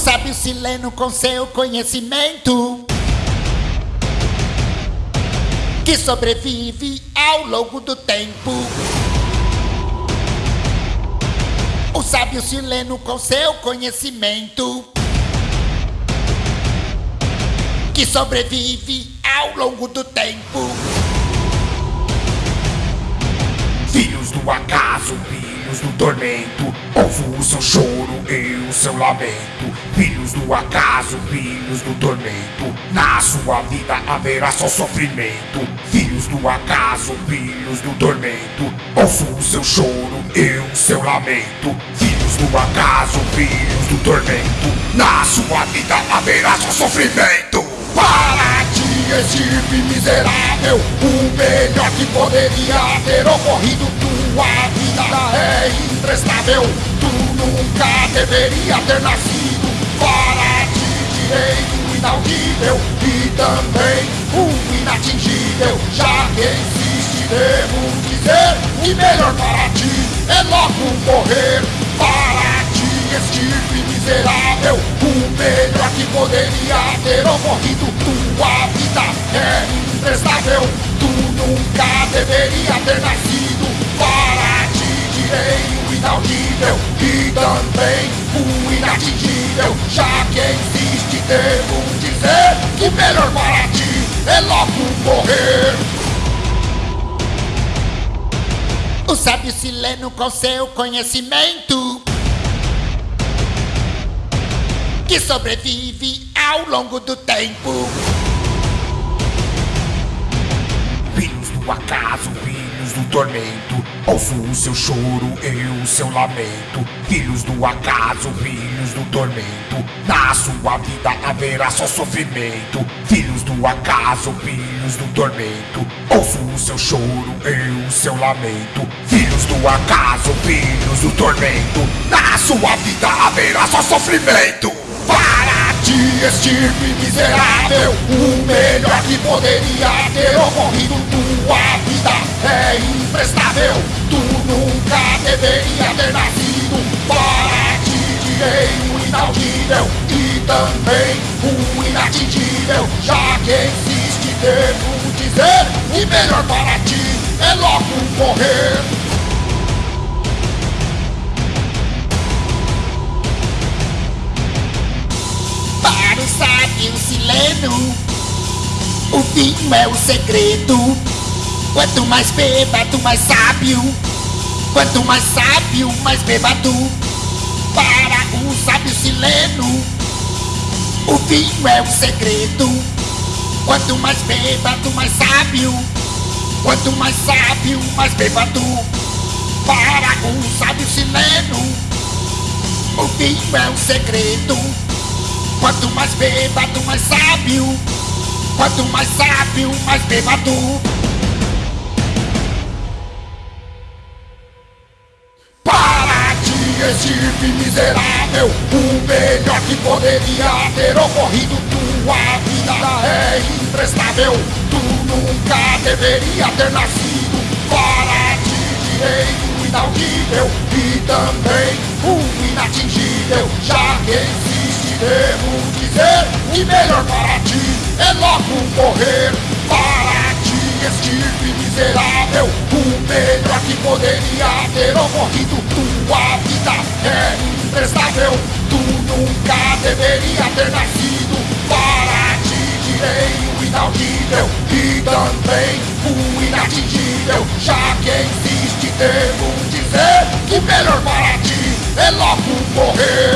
sábio sileno com seu conhecimento que sobrevive ao longo do tempo. O sábio sileno com seu conhecimento que sobrevive ao longo do tempo. Filhos do acaso, filhos do tormento, ouvo o seu choro e o seu lamento. Filhos do acaso, filhos do tormento, na sua vida haverá só sofrimento. Filhos do acaso, filhos do tormento, ouço o seu choro e o seu lamento. Filhos do acaso, filhos do tormento, na sua vida haverá só sofrimento. Para ti, estirpe miserável, o melhor que poderia ter ocorrido. Tua vida é imprestável, tu nunca deveria ter nascido. Para ti, direito inaudível e também o inatingível. Já que existe, devo dizer que melhor para ti é logo morrer. Para ti, estirpe miserável, o melhor que poderia ter ocorrido. Tua vida é imprestável, tu nunca deveria ter nascido. Inaudível e também o inatingível. Já que existe, devo dizer que melhor para ti é logo morrer. O sábio sileno com seu conhecimento que sobrevive ao longo do tempo. Filhos do acaso, filhos do tormento, ouço o seu choro e o seu lamento. Filhos do acaso, filhos do tormento, na sua vida haverá só sofrimento. Filhos do acaso, filhos do tormento, ouço o seu choro e o seu lamento. Filhos do acaso, filhos do tormento, na sua vida haverá só sofrimento. Estirpe miserável, o melhor que poderia ter ocorrido. Tua vida é imprestável, tu nunca deveria ter nascido. Para ti, direito inaudível e também o inatingível. Já que existe, devo dizer que melhor para ti é logo morrer. Sábio sileno, o vinho é o segredo. Quanto mais bêbado, mais sábio. Quanto mais sábio, mais bêbado. Para o sábio sileno, o vinho é o segredo. Quanto mais bêbado, mais sábio. Quanto mais sábio, mais bêbado. Para o sábio sileno, o vinho é o segredo. Quanto mais bêbado, mais sábio. Quanto mais sábio, mais bêbado. Para ti, estirpe miserável, o melhor que poderia ter ocorrido. Tua vida é imprestável, tu nunca deveria ter nascido. Para ti, direito inaudível e também o inatingível. Já que devo dizer que melhor para ti é logo morrer. Para ti, estirpe miserável, o melhor que poderia ter ocorrido. Tua vida é imprestável, tu nunca deveria ter nascido. Para ti, direito inaudível e também o inatingível. Já que existe, devo dizer que melhor para ti é logo morrer.